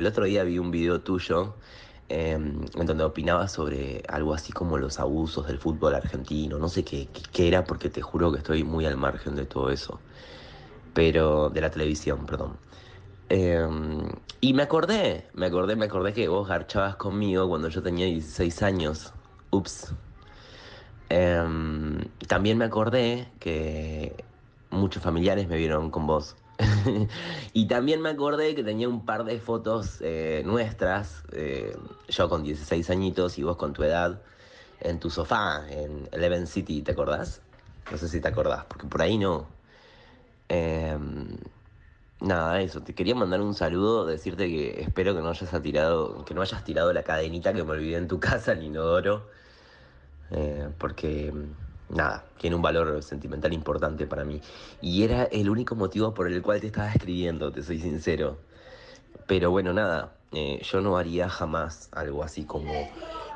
el otro día vi un video tuyo em, en donde opinabas sobre algo así como los abusos del fútbol argentino. No sé qué, era porque te juro que estoy muy al margen de todo eso. Pero de la televisión, perdón. Em, y me acordé, me acordé, me acordé que vos garchabas conmigo cuando yo tenía 16 años. Ups. Em, también me acordé que muchos familiares me vieron con vos. y también me acordé que tenía un par de fotos eh, nuestras, eh, yo con 16 añitos y vos con tu edad, en tu sofá, en Eleven City, ¿te acordás? No sé si te acordás, porque por ahí no. Em, nada, eso, te quería mandar un saludo, decirte que espero que no hayas tirado, que no hayas tirado la cadenita que me olvidé en tu casa, el inodoro, eh, porque nada, tiene un valor sentimental importante para mí. Y era el único motivo por el cual te estaba escribiendo, te soy sincero. Pero bueno, nada, eh, yo no haría jamás algo así como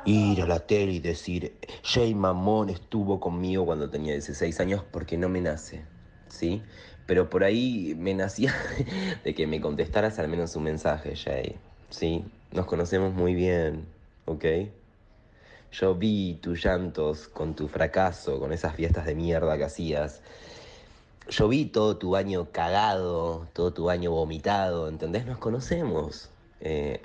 ir a la tele y decir, Jay Mamón estuvo conmigo cuando tenía 16 años porque no me nace, ¿sí? Pero por ahí me nacía de que me contestaras al menos un mensaje, Jay, ¿sí? Nos conocemos muy bien, ¿ok? Yo vi tus llantos con tu fracaso, con esas fiestas de mierda que hacías. Yo vi todo tu año cagado, todo tu año vomitado, ¿entendés? Nos conocemos. Eh,